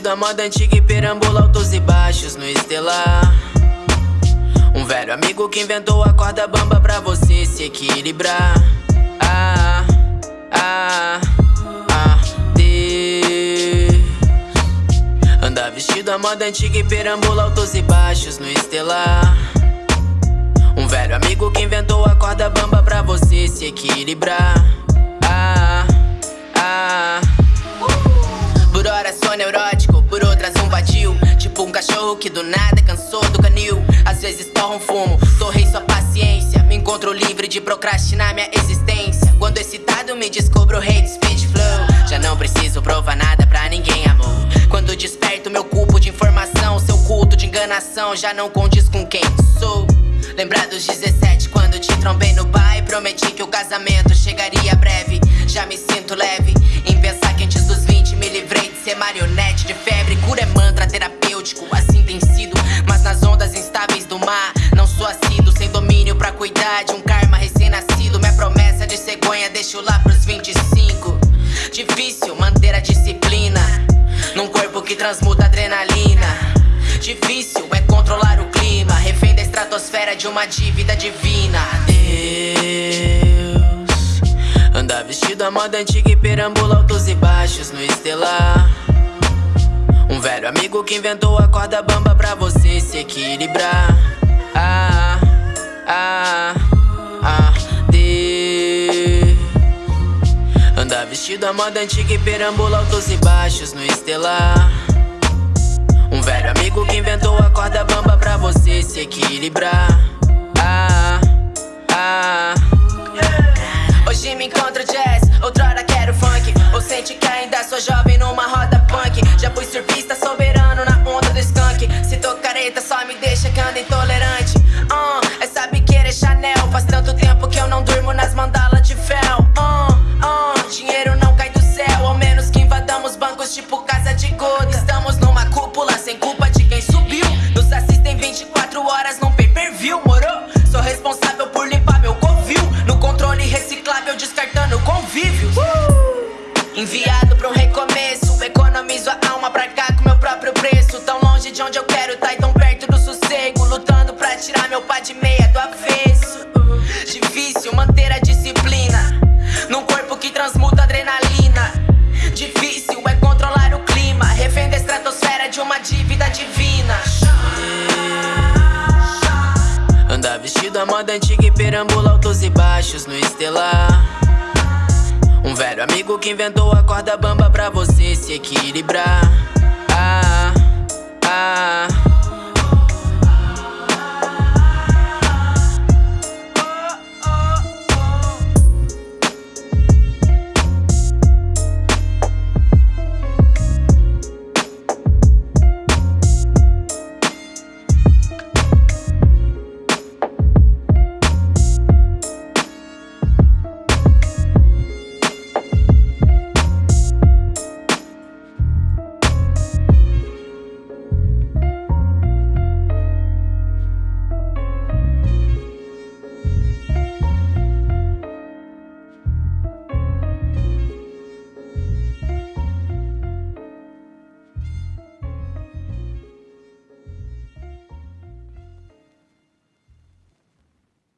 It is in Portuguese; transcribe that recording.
da moda antiga e perambula altos e baixos no estelar. Um velho amigo que inventou a corda bamba pra você se equilibrar. Ah, ah, ah, Deus. Anda vestido a moda antiga e perambula altos e baixos no estelar. Um velho amigo que inventou a corda bamba pra você se equilibrar Cachorro que do nada cansou do canil. Às vezes torra um fumo, torrei sua paciência. Me encontro livre de procrastinar minha existência. Quando excitado me descubro de speed flow. Já não preciso provar nada pra ninguém, amor. Quando desperto meu cubo de informação Seu culto de enganação já não condiz com quem sou. Lembrar dos 17 quando te trombei no bar E prometi que o casamento chegaria breve. Já me sinto leve transmuta adrenalina Difícil é controlar o clima Refém da estratosfera de uma dívida divina. Deus Anda vestido a moda antiga e perambula altos e baixos no estelar. Um velho amigo que inventou a corda bamba pra você se equilibrar. Ah, ah, ah, Deus Anda vestido a moda antiga e perambula altos e baixos no estelar Um velho amigo que inventou a corda bamba pra você se equilibrar. Ah, ah. Hoje me encontro jazz, outrora quero funk. Ou sente que ainda sou jovem numa roda Economizo a alma pra cá com meu próprio preço. Tão longe de onde eu quero, tá e tão perto do sossego. Lutando pra tirar meu pá de meia do avesso! Difícil manter a disciplina Num corpo que transmuta adrenalina. Difícil é controlar o clima Refém da estratosfera de uma dívida divina. Anda vestido a moda antiga e perambula altos e baixos no estelar velho. Amigo que inventou a corda bamba pra você se equilibrar